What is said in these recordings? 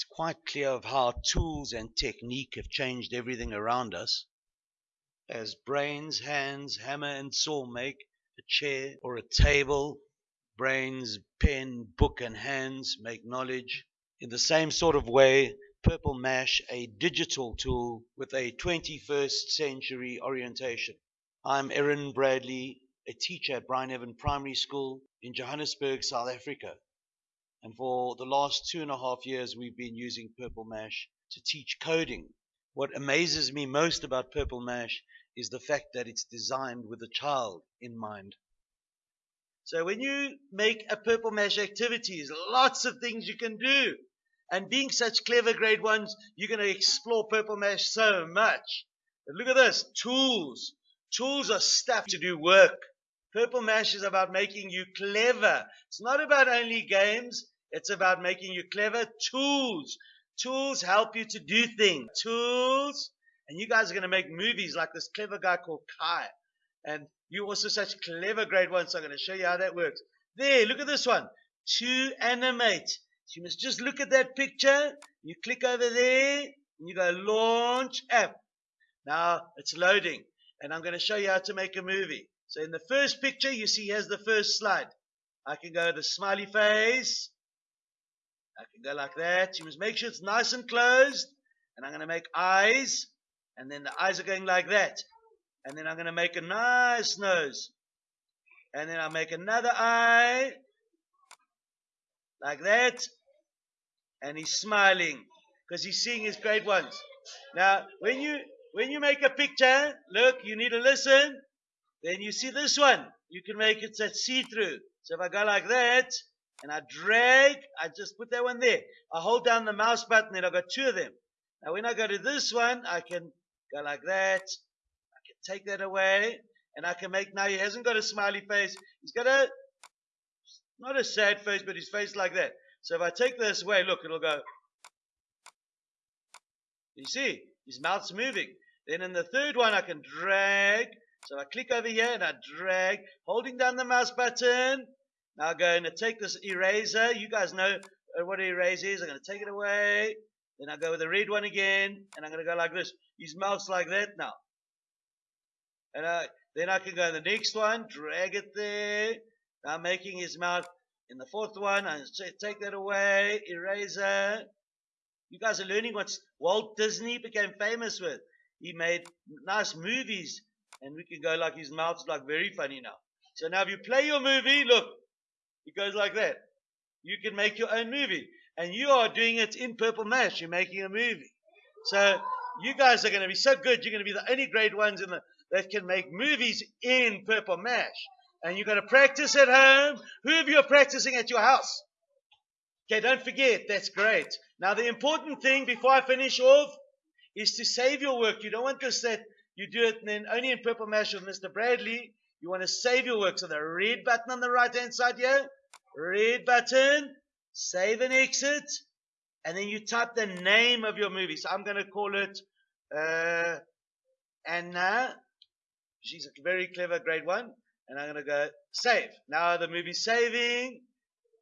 it's quite clear of how tools and technique have changed everything around us. As brains, hands, hammer, and saw make a chair or a table, brains, pen, book, and hands make knowledge. In the same sort of way, Purple Mash, a digital tool with a 21st century orientation. I'm Erin Bradley, a teacher at Bryneven Primary School in Johannesburg, South Africa. And for the last two and a half years, we've been using Purple Mash to teach coding. What amazes me most about Purple Mash is the fact that it's designed with a child in mind. So when you make a Purple Mash activity, there's lots of things you can do. And being such clever grade ones, you're going to explore Purple Mash so much. But look at this tools. Tools are stuff to do work. Purple Mash is about making you clever. It's not about only games, it's about making you clever. Tools. Tools help you to do things. Tools. And you guys are going to make movies like this clever guy called Kai. And you also such clever grade ones. So I'm going to show you how that works. There, look at this one. To animate. So you must just look at that picture. You click over there and you go launch app. Now it's loading and I'm going to show you how to make a movie. So in the first picture, you see here's the first slide. I can go the smiley face. I can go like that. You must make sure it's nice and closed. And I'm going to make eyes. And then the eyes are going like that. And then I'm going to make a nice nose. And then I'll make another eye. Like that and he's smiling because he's seeing his great ones. Now, when you when you make a picture, look, you need to listen. Then you see this one. You can make it that see-through. So if I go like that and I drag, I just put that one there. I hold down the mouse button, and I've got two of them. Now when I go to this one, I can go like that. I can take that away. And I can make now he hasn't got a smiley face. He's got a not a sad face, but his face like that. So if I take this away, look, it'll go. You see, his mouth's moving. Then in the third one, I can drag. So I click over here and I drag, holding down the mouse button. Now I'm going to take this eraser. You guys know uh, what an eraser is. I'm going to take it away. Then I go with the red one again, and I'm going to go like this. His mouth's like that now. And I, then I can go the next one, drag it there. Now I'm making his mouth in the fourth one, I take that away, eraser. You guys are learning what Walt Disney became famous with. He made nice movies, and we can go like his mouth's like very funny now. So now if you play your movie, look, it goes like that. You can make your own movie, and you are doing it in Purple Mash. You're making a movie. So you guys are going to be so good. You're going to be the only great ones in the, that can make movies in Purple Mash and you're going to practice at home. Who of you are practicing at your house? Okay, don't forget, that's great. Now, the important thing before I finish off is to save your work. You don't want this that you do it and then only in Purple Mash with Mr. Bradley. You want to save your work. So the red button on the right hand side here, red button, save and exit, and then you type the name of your movie. So I'm going to call it uh, Anna. She's a very clever grade one and I'm going to go save. Now the movie's saving,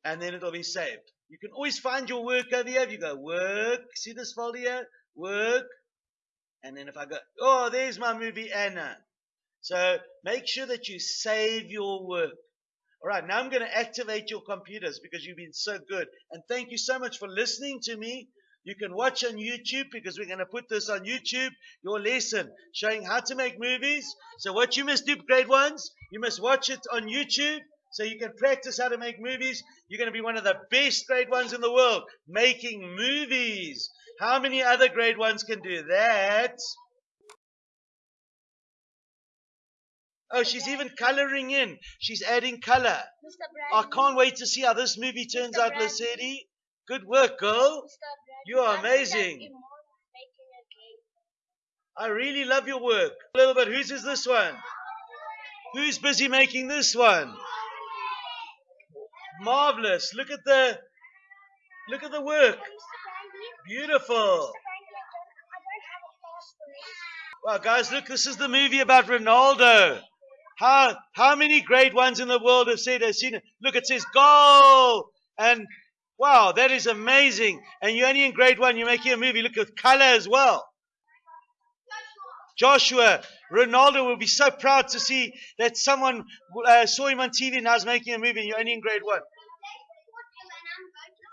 and then it'll be saved. You can always find your work over here. If you go work, see this folder here? Work. And then if I go, oh, there's my movie Anna. So make sure that you save your work. All right, now I'm going to activate your computers because you've been so good. And thank you so much for listening to me. You can watch on YouTube because we're going to put this on YouTube, your lesson showing how to make movies. So what you must do, grade ones, you must watch it on YouTube so you can practice how to make movies. You're going to be one of the best grade ones in the world making movies. How many other grade ones can do that? Oh, she's even coloring in. She's adding color. I can't wait to see how this movie turns Mr. out, Lasedi. Good work, girl. You are amazing. I really love your work. A little bit. Whose is this one? Who's busy making this one? Marvelous. Look at the look at the work. Beautiful. Well, guys, look, this is the movie about Ronaldo. How how many great ones in the world have said have seen it? Look, it says goal. And Wow, that is amazing. And you're only in grade one, you're making a movie. Look at color as well. Joshua, Ronaldo will be so proud to see that someone uh, saw him on TV and now is making a movie and you're only in grade one.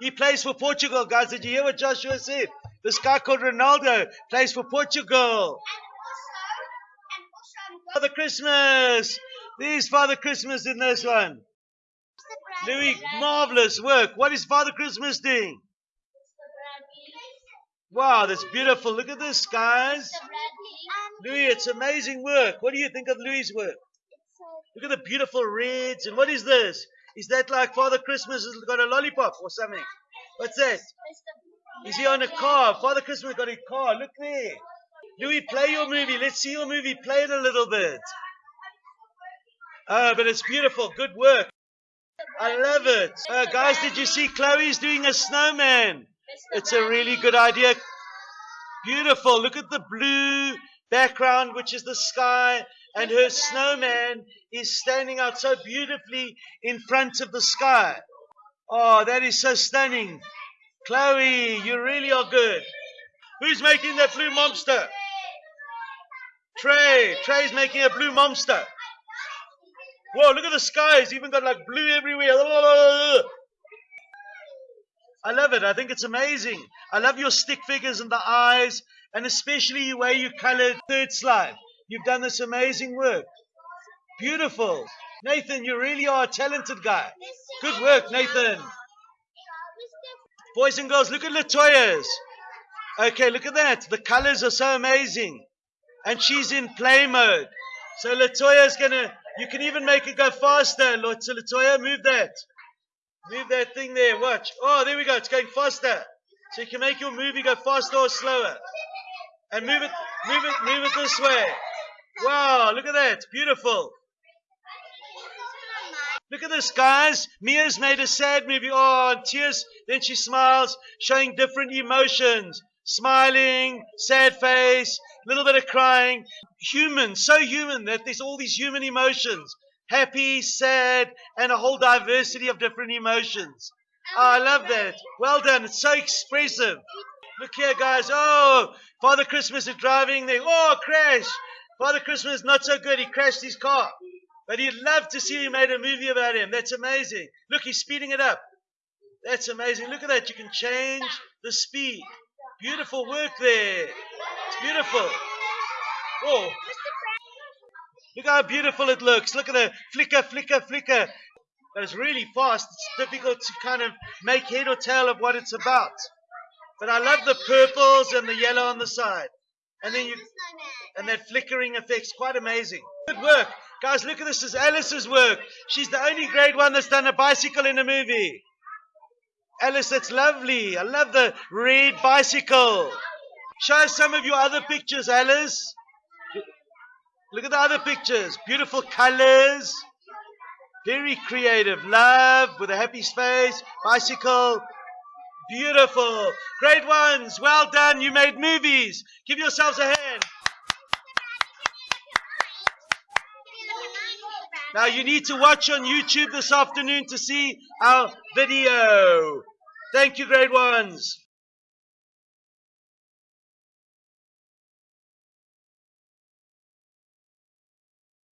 He plays for Portugal, guys. Did you hear what Joshua said? This guy called Ronaldo plays for Portugal. Father Christmas. There's Father Christmas in this one. Louis, marvelous work. What is Father Christmas doing? Wow, that's beautiful. Look at this, guys. Louis, it's amazing work. What do you think of Louis' work? Look at the beautiful reds. And what is this? Is that like Father Christmas has got a lollipop or something? What's that? Is he on a car? Father Christmas got a car. Look there. Louis, play your movie. Let's see your movie. Play it a little bit. Oh, but it's beautiful. Good work. I love it. Uh, guys, did you see Chloe's doing a snowman? It's a really good idea. Beautiful. Look at the blue background, which is the sky, and her snowman is standing out so beautifully in front of the sky. Oh, that is so stunning. Chloe, you really are good. Who's making that blue monster? Trey. Trey's making a blue monster. Whoa, look at the sky. It's even got like blue everywhere. I love it. I think it's amazing. I love your stick figures and the eyes, and especially the way you colored third slide. You've done this amazing work. Beautiful. Nathan, you really are a talented guy. Good work, Nathan. Boys and girls, look at Latoya's. Okay, look at that. The colors are so amazing. And she's in play mode. So Latoya's gonna, you can even make it go faster. So Latoya, move that. Move that thing there. Watch. Oh, there we go. It's going faster. So you can make your movie go faster or slower. And move it, move it, move it this way. Wow, look at that. Beautiful. Look at this, guys. Mia's made a sad movie. Oh, tears. Then she smiles, showing different emotions. Smiling, sad face, a little bit of crying. Human, so human that there's all these human emotions. Happy, sad, and a whole diversity of different emotions. Oh, I love that. Well done. It's so expressive. Look here, guys. Oh, Father Christmas is driving there. Oh, crash. Father Christmas not so good. He crashed his car. But he'd love to see you made a movie about him. That's amazing. Look, he's speeding it up. That's amazing. Look at that. You can change the speed. Beautiful work there. It's beautiful. Oh. Look how beautiful it looks. Look at the flicker, flicker, flicker. But it's really fast. It's difficult to kind of make head or tail of what it's about. But I love the purples and the yellow on the side. And then you, and that flickering effect's quite amazing. Good work. Guys, look at this. This is Alice's work. She's the only grade one that's done a bicycle in a movie. Alice, that's lovely. I love the red bicycle. Show us some of your other pictures, Alice. Look at the other pictures. Beautiful colors. Very creative. Love with a happy face. Bicycle. Beautiful. Great ones. Well done. You made movies. Give yourselves a hand. Now you need to watch on YouTube this afternoon to see our video. Thank you, grade ones.